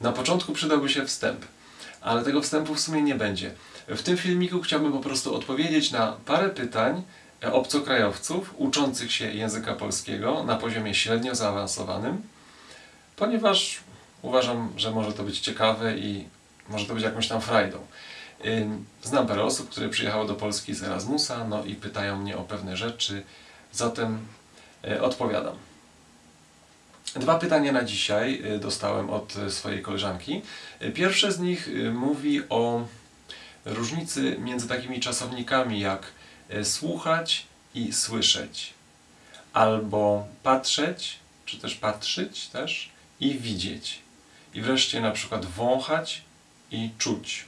Na początku przydałby się wstęp, ale tego wstępu w sumie nie będzie. W tym filmiku chciałbym po prostu odpowiedzieć na parę pytań e, obcokrajowców uczących się języka polskiego na poziomie średnio zaawansowanym, ponieważ uważam, że może to być ciekawe i może to być jakąś tam frajdą. Znam parę osób, które przyjechały do Polski z Erasmusa, no i pytają mnie o pewne rzeczy, zatem e, odpowiadam. Dwa pytania na dzisiaj y, dostałem od y, swojej koleżanki. Y, Pierwsze z nich mówi o różnicy między takimi czasownikami jak słuchać i słyszeć, albo patrzeć, czy też patrzeć też i widzieć. I wreszcie na przykład wąchać i czuć.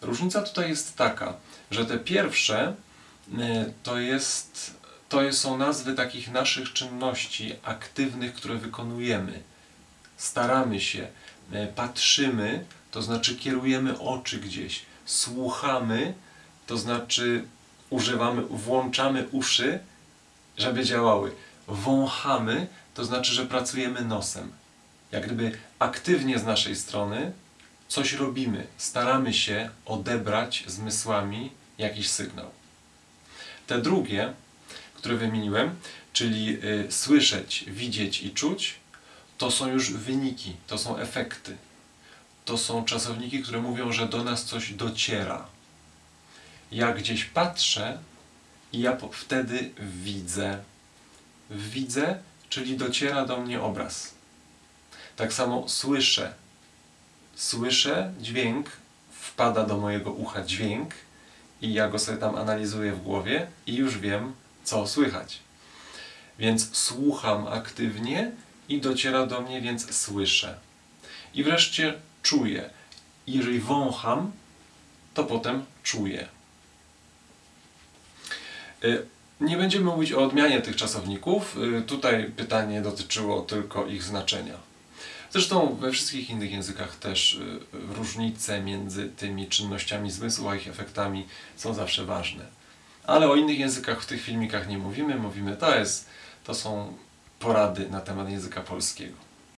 Różnica tutaj jest taka, że te pierwsze to jest to są nazwy takich naszych czynności aktywnych, które wykonujemy. Staramy się, e, patrzymy, to znaczy kierujemy oczy gdzieś, słuchamy, to znaczy używamy, włączamy uszy, żeby działały. Wąchamy, to znaczy, że pracujemy nosem. Jak gdyby aktywnie z naszej strony coś robimy, staramy się odebrać zmysłami jakiś sygnał. Te drugie, które wymieniłem, czyli y, słyszeć, widzieć i czuć, to są już wyniki, to są efekty. To są czasowniki, które mówią, że do nas coś dociera. Ja gdzieś patrzę i ja wtedy widzę. Widzę, czyli dociera do mnie obraz. Tak samo słyszę. Słyszę dźwięk, wpada do mojego ucha dźwięk i ja go sobie tam analizuję w głowie i już wiem, co słychać. Więc słucham aktywnie i dociera do mnie, więc słyszę. I wreszcie czuję. Jeżeli wącham, to potem czuję. Y, Nie będziemy mówić o odmianie tych czasowników. Y, Tutaj pytanie dotyczyło tylko ich znaczenia. Zresztą we wszystkich innych językach też y, różnice między tymi czynnościami zmysłu a ich efektami są zawsze ważne. Ale o innych językach w tych filmikach nie mówimy. Mówimy, to, jest, to są porady na temat języka polskiego.